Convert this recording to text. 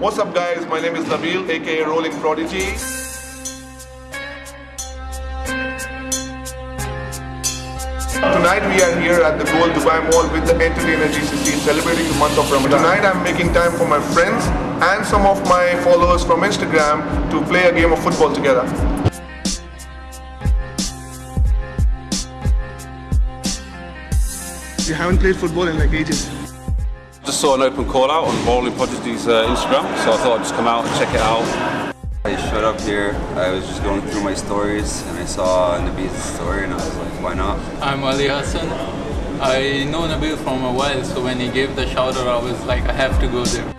What's up guys, my name is Nabil aka Rolling Prodigy. Tonight we are here at the Gold Dubai Mall with the Entertainer GCC celebrating the month of Ramadan. Tonight I'm making time for my friends and some of my followers from Instagram to play a game of football together. You haven't played football in like ages. Just saw an open call out on Rolling Prodigy's uh, Instagram, so I thought I'd just come out and check it out. I showed up here, I was just going through my stories and I saw Nabil's story and I was like, why not? I'm Ali Hassan. I know Nabil from a while, so when he gave the shout out, I was like, I have to go there.